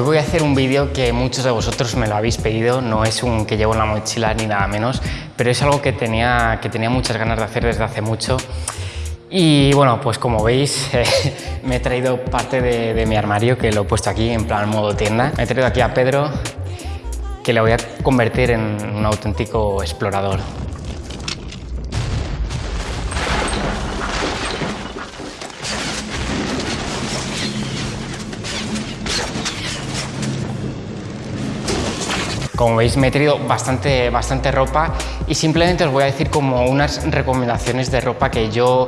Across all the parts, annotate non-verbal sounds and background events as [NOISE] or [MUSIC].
Hoy voy a hacer un vídeo que muchos de vosotros me lo habéis pedido, no es un que llevo en la mochila ni nada menos, pero es algo que tenía, que tenía muchas ganas de hacer desde hace mucho. Y bueno, pues como veis, [LAUGHS] me he traído parte de, mi armario, que lo he puesto aquí en plan modo tienda. Me he traído aquí a Pedro, que le voy a convertir en un auténtico explorador. Como veis me he traído bastante, bastante ropa y simplemente os voy a decir como unas recomendaciones de ropa que yo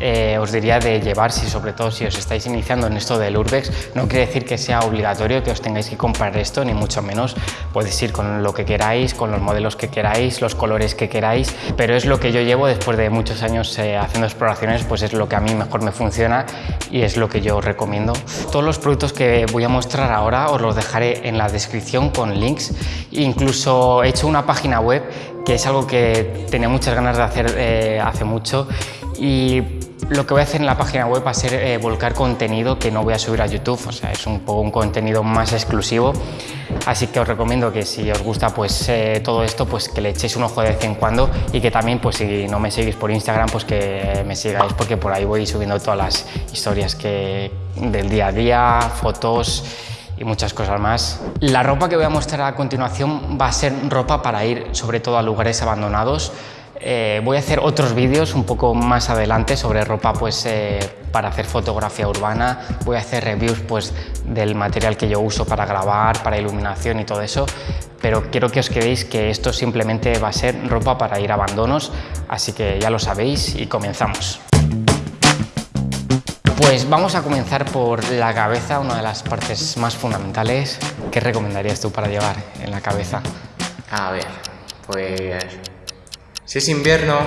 eh, os diría de llevar, si sobre todo si os estáis iniciando en esto del Urbex, no quiere decir que sea obligatorio que os tengáis que comprar esto, ni mucho menos. Podéis ir con lo que queráis, con los modelos que queráis, los colores que queráis, pero es lo que yo llevo después de muchos años eh, haciendo exploraciones, pues es lo que a mí mejor me funciona y es lo que yo recomiendo. Todos los productos que voy a mostrar ahora os los dejaré en la descripción con links. Incluso he hecho una página web que es algo que tenía muchas ganas de hacer eh, hace mucho y lo que voy a hacer en la página web va a ser eh, volcar contenido que no voy a subir a YouTube, o sea, es un poco un contenido más exclusivo. Así que os recomiendo que si os gusta pues eh, todo esto, pues que le echéis un ojo de vez en cuando y que también pues si no me seguís por Instagram, pues que me sigáis porque por ahí voy subiendo todas las historias que, del día a día, fotos y muchas cosas más. La ropa que voy a mostrar a continuación va a ser ropa para ir sobre todo a lugares abandonados, eh, voy a hacer otros vídeos un poco más adelante sobre ropa pues, eh, para hacer fotografía urbana, voy a hacer reviews pues, del material que yo uso para grabar, para iluminación y todo eso, pero quiero que os quedéis que esto simplemente va a ser ropa para ir a abandonos, así que ya lo sabéis y comenzamos. Pues vamos a comenzar por la cabeza, una de las partes más fundamentales. ¿Qué recomendarías tú para llevar en la cabeza? A ver, pues si es invierno,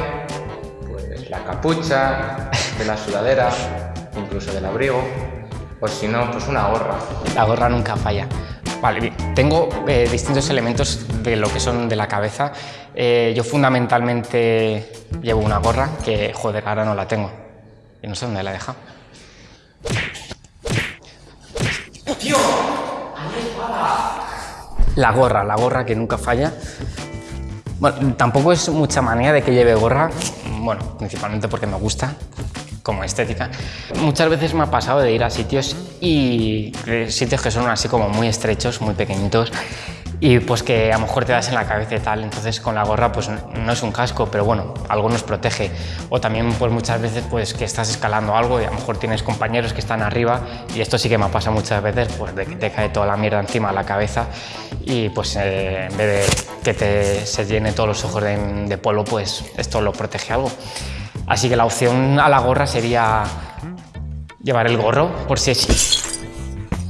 pues la capucha, [LAUGHS] de la sudadera, incluso del abrigo, o si no, pues una gorra. La gorra nunca falla. Vale, tengo eh, distintos elementos de lo que son de la cabeza. Eh, yo fundamentalmente llevo una gorra que, joder, ahora no la tengo. Y no sé dónde la he dejado. ¡Tío! La gorra, la gorra que nunca falla. Bueno, tampoco es mucha manía de que lleve gorra, bueno, principalmente porque me gusta, como estética. Muchas veces me ha pasado de ir a sitios y sitios que son así como muy estrechos, muy pequeñitos y pues que a lo mejor te das en la cabeza y tal, entonces con la gorra pues no es un casco, pero bueno, algo nos protege. O también pues muchas veces pues que estás escalando algo y a lo mejor tienes compañeros que están arriba y esto sí que me pasa muchas veces, pues de que te cae toda la mierda encima de la cabeza y pues eh, en vez de que te, se llene todos los ojos de, de polvo, pues esto lo protege algo. Así que la opción a la gorra sería llevar el gorro por si es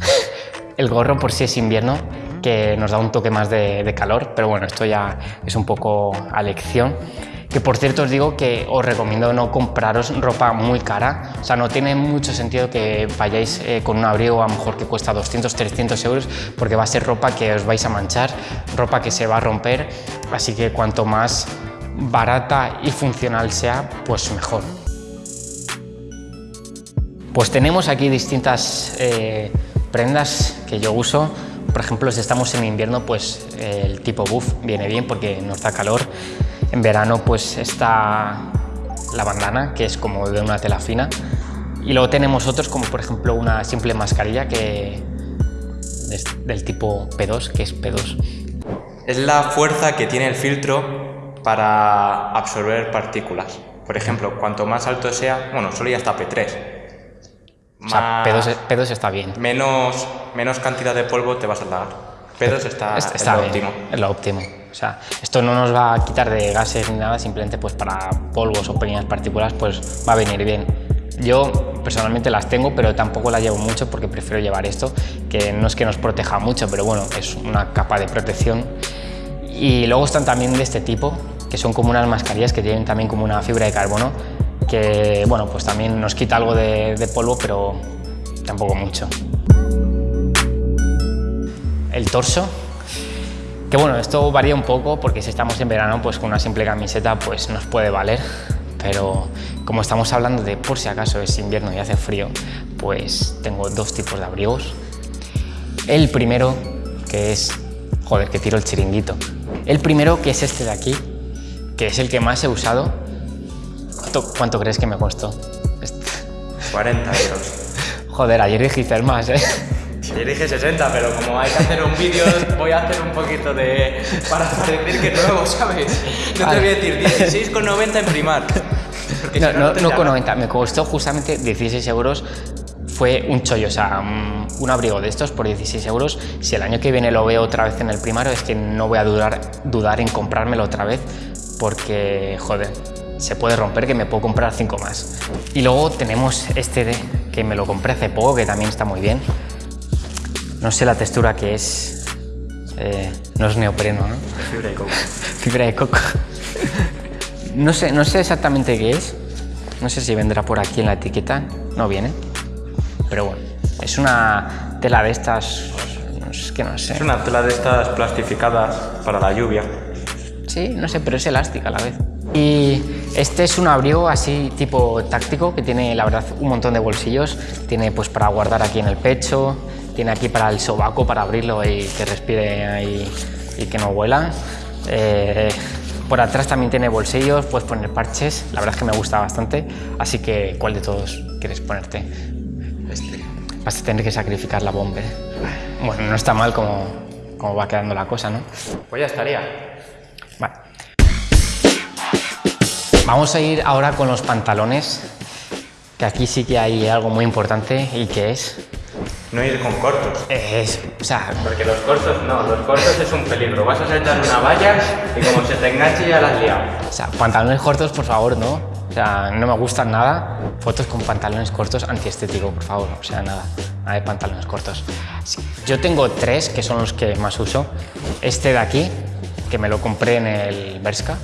[LAUGHS] el gorro por si es invierno que nos da un toque más de, calor, pero bueno, esto ya es un poco a lección. Que por cierto os digo que os recomiendo no compraros ropa muy cara, o sea, no tiene mucho sentido que vayáis eh, con un abrigo a lo mejor que cuesta 200, 300 euros, porque va a ser ropa que os vais a manchar, ropa que se va a romper, así que cuanto más barata y funcional sea, pues mejor. Pues tenemos aquí distintas eh, prendas que yo uso, por ejemplo, si estamos en invierno, pues el tipo buff viene bien porque nos da calor. En verano, pues está la bandana, que es como de una tela fina. Y luego tenemos otros, como por ejemplo una simple mascarilla que es del tipo P2, que es P2. Es la fuerza que tiene el filtro para absorber partículas. Por ejemplo, cuanto más alto sea, bueno, solo ya está P3, o sea, P2, está bien. Menos, menos cantidad de polvo te vas a dar. P2 está, está lo óptimo. Es lo óptimo. O sea, esto no nos va a quitar de gases ni nada, simplemente pues para polvos o pequeñas partículas pues va a venir bien. Yo personalmente las tengo, pero tampoco las llevo mucho porque prefiero llevar esto, que no es que nos proteja mucho, pero bueno, es una capa de protección. Y luego están también de este tipo, que son como unas mascarillas que tienen también como una fibra de carbono, que bueno, pues también nos quita algo de, polvo, pero tampoco mucho. El torso, que bueno, esto varía un poco porque si estamos en verano, pues con una simple camiseta pues nos puede valer, pero como estamos hablando de por si acaso es invierno y hace frío, pues tengo dos tipos de abrigos. El primero, que es... Joder, que tiro el chiringuito. El primero, que es este de aquí, que es el que más he usado. ¿Cuánto, cuánto crees que me costó? 40 euros. [LAUGHS] Joder, ayer dijiste más, ¿eh? Yo dije 60, pero como hay que hacer un vídeo, voy a hacer un poquito de... para parecer que nuevo, ¿sabes? No te voy a decir 16,90 en primar. No, no, no con 90, me costó justamente 16 euros. Fue un chollo, o sea, un abrigo de estos por 16 euros. Si el año que viene lo veo otra vez en el primario, es que no voy a dudar, dudar en comprármelo otra vez, porque, joder, se puede romper que me puedo comprar 5 más. Y luego tenemos este de, que me lo compré hace poco, que también está muy bien. No sé la textura que es. Eh, no es neopreno, ¿no? Fibra de coco. [LAUGHS] Fibra de coco. No sé, no sé exactamente qué es. No sé si vendrá por aquí en la etiqueta. No viene. Pero bueno, es una tela de estas... Es que no sé. Es una tela de estas plastificadas para la lluvia. Sí, no sé, pero es elástica a la vez. Y este es un abrigo así tipo táctico que tiene la verdad un montón de bolsillos. Tiene pues para guardar aquí en el pecho, tiene aquí para el sobaco para abrirlo y que respire ahí y que no huela. Eh, por atrás también tiene bolsillos, puedes poner parches, la verdad es que me gusta bastante, así que ¿cuál de todos quieres ponerte? Este. Vas a tener que sacrificar la bomba. Bueno, no está mal como, como va quedando la cosa, ¿no? Pues ya estaría. Vamos a ir ahora con los pantalones, que aquí sí que hay algo muy importante y que es... No ir con cortos. Es, o sea, Porque los cortos no, los cortos es un peligro. Vas a saltar una valla y como se te enganche ya la has liado. o sea, pantalones cortos, por favor, no. O sea, no me gustan nada. Fotos con pantalones cortos antiestético, por favor. O sea, nada, nada de pantalones cortos. Yo tengo tres, que son los que más uso. Este de aquí, que me lo compré en el Berska.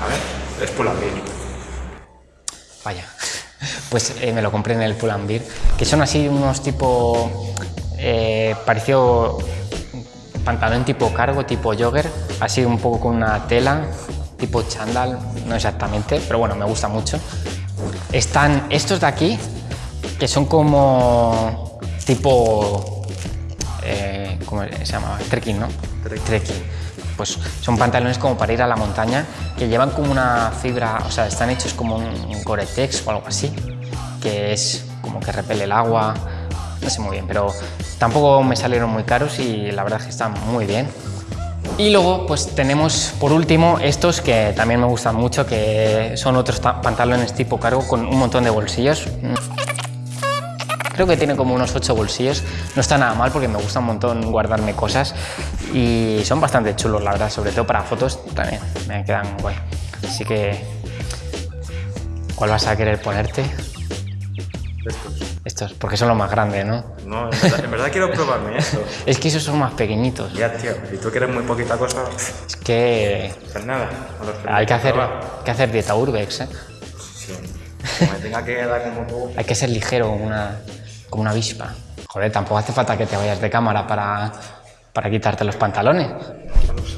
A ver, es Pull&Bear. Vaya. Pues eh, me lo compré en el Pull&Bear, que son así unos tipo... Eh, pareció pantalón tipo cargo, tipo jogger, así un poco con una tela, tipo chandal, no exactamente, pero bueno, me gusta mucho. Están estos de aquí, que son como tipo... eh, ¿Cómo se llamaba? Trekking, ¿no? Trekking. Pues son pantalones como para ir a la montaña, que llevan como una fibra, o sea, están hechos como un Gore-Tex o algo así, que es como que repele el agua, no sé muy bien, pero tampoco me salieron muy caros y la verdad es que están muy bien. Y luego pues tenemos por último estos que también me gustan mucho, que son otros ta- pantalones tipo cargo con un montón de bolsillos. Creo que tiene como unos 8 bolsillos, no está nada mal porque me gusta un montón guardarme cosas y son bastante chulos la verdad, sobre todo para fotos también me quedan guay. Así que, ¿cuál vas a querer ponerte? Estos. Estos, porque son los más grandes, ¿no? No, en verdad, en verdad quiero probarme esto. [LAUGHS] Es que esos son más pequeñitos. Ya, tío, y tú quieres muy poquita cosa, Es que pues nada. hay que hacer, probar. que hacer dieta urbex, ¿eh? Sí. Como me tenga que dar como. [LAUGHS] Hay que ser ligero una, como una avispa. Joder, tampoco hace falta que te vayas de cámara para, para quitarte los pantalones.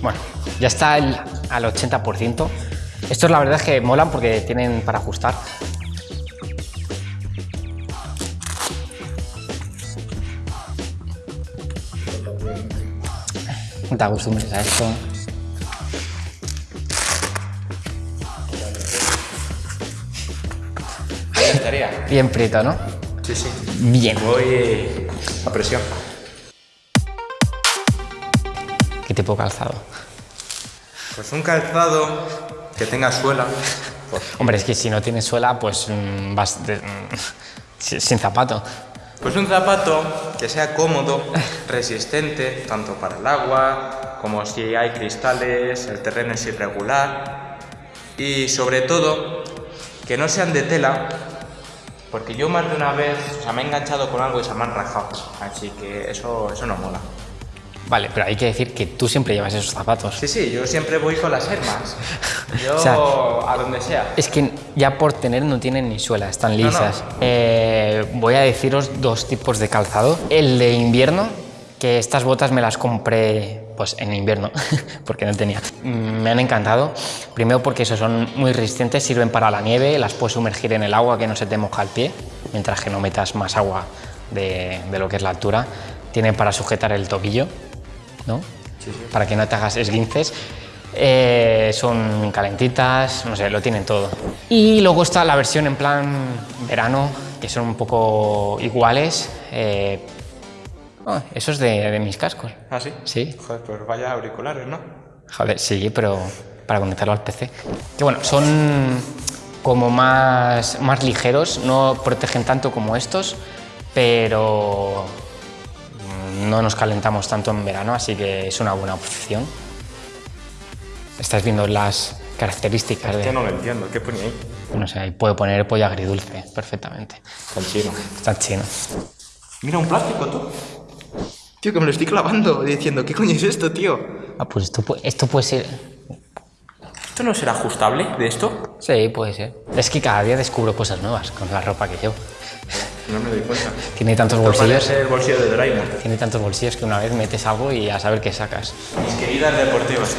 Bueno, ya está el- al 80%. Estos la verdad es que molan porque tienen para ajustar. No te acostumbres a esto. Estaría. Bien prieto, ¿no? Sí, sí. Bien. Voy a presión. ¿Qué tipo de calzado? Pues un calzado que tenga suela. Pues, Hombre, es que si no tienes suela, pues mm, vas de- mm, [LAUGHS] si- sin zapato. pues un zapato que sea cómodo, resistente, tanto para el agua, como si hay cristales, el terreno es irregular. Y sobre todo, que no sean de tela, porque yo más de una vez o sea, me he enganchado con algo y se me han rajado. Así que eso, eso no mola. Vale, pero hay que decir que tú siempre llevas esos zapatos. Sí, sí, yo siempre voy con las hermas. [LAUGHS] Yo O sea, a donde sea. Es que ya por tener no tienen ni suela, están no. lisas. Eh, voy a deciros dos tipos de calzado. El de invierno, que estas botas me las compré pues en invierno, [LAUGHS] porque no tenía. Mm, Me han encantado. Primero porque eso, son muy resistentes, sirven para la nieve, las puedes sumergir en el agua que no se te moja el pie, mientras que no metas más agua de, de lo que es la altura. tiene para sujetar el tobillo, ¿no? Para que no te hagas esguinces. Eh, son calentitas, no sé, lo tienen todo. Y luego está la versión en plan verano, que son un poco iguales. Eh, oh, eso es de, de mis cascos. ¿Ah, sí? Sí. Joder, pues vaya auriculares, ¿no? Joder, sí, pero para conectarlo al PC. Que bueno, son como más, más ligeros, no protegen tanto como estos, pero no nos calentamos tanto en verano, así que es una buena opción. Estás viendo las características Que de... no lo entiendo, ¿qué ponía ahí? No sé, ahí puede poner pollo agridulce perfectamente. Con chino. Está chino. Mira, un plástico, tú. Tío, que me lo estoy clavando diciendo, ¿qué coño es esto, tío? Ah, pues esto, esto puede ser... ¿Esto no será ajustable de esto? Sí, puede ser. Es que cada día descubro cosas nuevas con la ropa que llevo. No me doy cuenta. [LAUGHS] Tiene tantos Esto bolsillos, el bolsillo de Doraemon. tiene tantos bolsillos que una vez metes algo y a saber qué sacas. Mis queridas deportivas.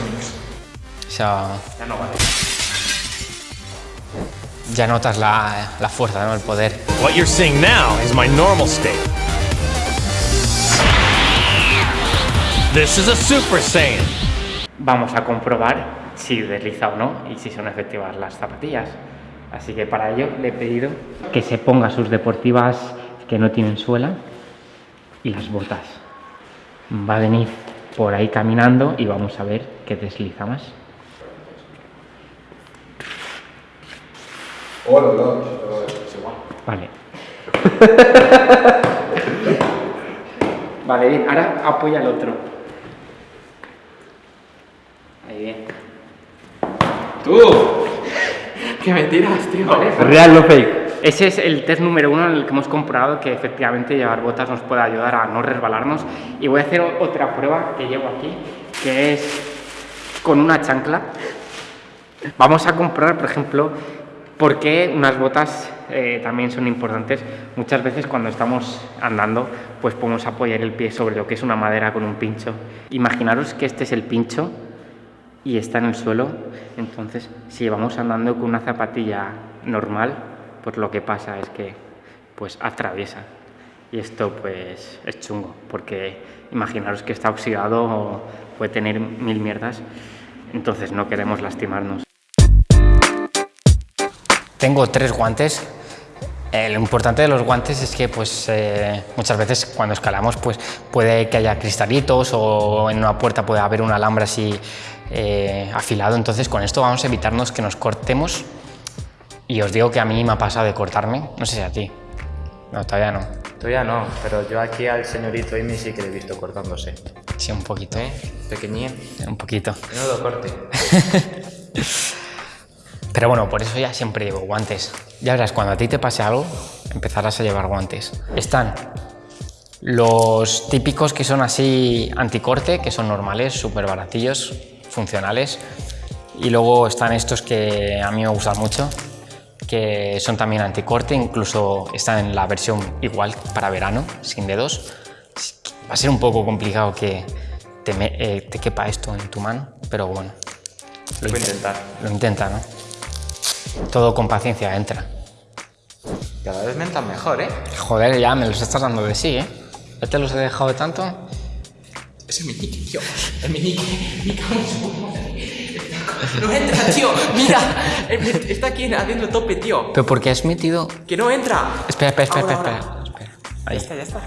O sea, Ya no vale. ya notas la, la fuerza, ¿no? El poder. What you're seeing now is my normal state. This is a Super Saiyan. Vamos a comprobar si desliza o no y si son efectivas las zapatillas. Así que para ello le he pedido que se ponga sus deportivas que no tienen suela y las botas. Va a venir por ahí caminando y vamos a ver qué desliza más. Vale. [LAUGHS] vale, bien. Ahora apoya al otro. Ahí bien. ¡Tú! ¿Qué me tiras, tío? Real no fake. Ese es el test número uno en el que hemos comprobado que efectivamente llevar botas nos puede ayudar a no resbalarnos. Y voy a hacer o- otra prueba que llevo aquí, que es con una chancla. Vamos a comprobar, por ejemplo, por qué unas botas eh, también son importantes. Muchas veces cuando estamos andando, pues podemos apoyar el pie sobre lo que es una madera con un pincho. Imaginaros que este es el pincho y está en el suelo, entonces si vamos andando con una zapatilla normal, pues lo que pasa es que pues atraviesa. Y esto pues es chungo, porque imaginaros que está oxidado o puede tener mil mierdas, entonces no queremos lastimarnos. Tengo tres guantes. Eh, lo importante de los guantes es que pues, eh, muchas veces cuando escalamos pues, puede que haya cristalitos o en una puerta puede haber un alambre así eh, afilado. Entonces con esto vamos a evitarnos que nos cortemos. Y os digo que a mí me ha pasado de cortarme. No sé si a ti. No, todavía no. Todavía no, pero yo aquí al señorito Amy sí que le he visto cortándose. Sí, un poquito. ¿Eh? Pequeñín. Un poquito. Menudo corte. [LAUGHS] Pero bueno, por eso ya siempre llevo guantes. Ya verás, cuando a ti te pase algo, empezarás a llevar guantes. Están los típicos que son así anticorte, que son normales, súper baratillos, funcionales. Y luego están estos que a mí me gustan mucho, que son también anticorte, incluso están en la versión igual para verano, sin dedos. Va a ser un poco complicado que te, me- eh, te quepa esto en tu mano, pero bueno. Lo voy a intentar. Lo intenta, ¿no? Todo con paciencia entra. Cada vez me entran mejor, ¿eh? Joder, ya me los estás dando de sí, ¿eh? ¿Ya te los he dejado de tanto? Ese es mi nick, tío. Es mi nick. Mi. No entra, tío. Mira. Está aquí haciendo tope, tío. ¿Pero por qué has metido...? Que no entra. Espera, espera, espera, Ahora, espera, ahora. espera. espera. Ya Ahí. está, ya está.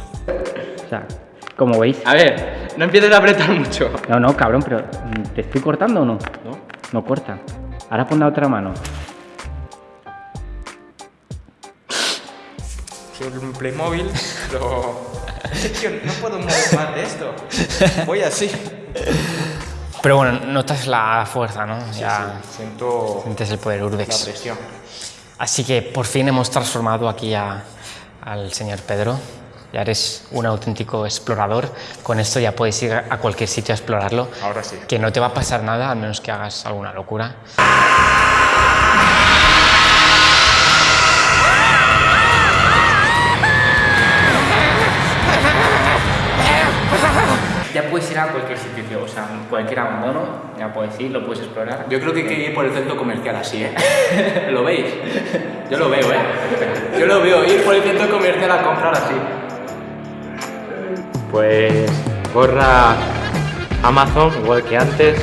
O sea, como veis... A ver, no empieces a apretar mucho. No, no, cabrón, pero mm, ¿te estoy cortando o no? ¿No? No corta. Ahora pon la otra mano. Soy un Playmobil, pero... Tío, [LAUGHS] no puedo mover más de esto. Voy así. Pero bueno, notas la fuerza, ¿no? Ya Siento sientes el poder la Urbex. presión. Así que por fin hemos transformado aquí a- al señor Pedro. Ya eres un auténtico explorador. Con esto ya puedes ir a cualquier sitio a explorarlo. Ahora sí. Que no te va a pasar nada a menos que hagas alguna locura. Ir a cualquier sitio. O sea, cualquier abandono, ya puedes ir, lo puedes explorar. Yo creo que hay que ir por el centro comercial así, ¿eh? [LAUGHS] ¿Lo veis? Yo lo veo, ¿eh? Yo lo veo, ir por el centro comercial a comprar así. Pues gorra Amazon, igual que antes,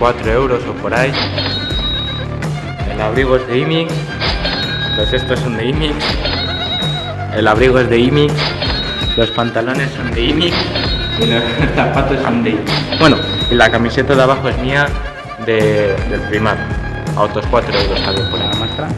4 euros o por ahí. El abrigo es de IMIX, los estos son de IMIX. El abrigo es de IMIX, los pantalones son de IMIX y los zapatos son de. Bueno, y la camiseta de abajo es mía de, del primar, a otros 4 euros también por. La muestra.